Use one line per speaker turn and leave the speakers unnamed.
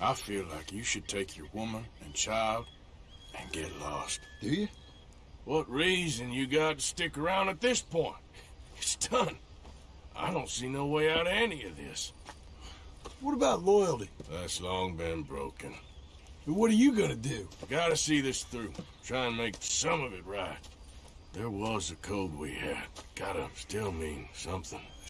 I feel like you should take your woman and child and get lost.
Do you?
What reason you got to stick around at this point? It's done. I don't see no way out of any of this.
What about loyalty?
That's long been broken.
But What are you gonna do?
Gotta see this through. Try and make some of it right. There was a code we had. Gotta still mean something.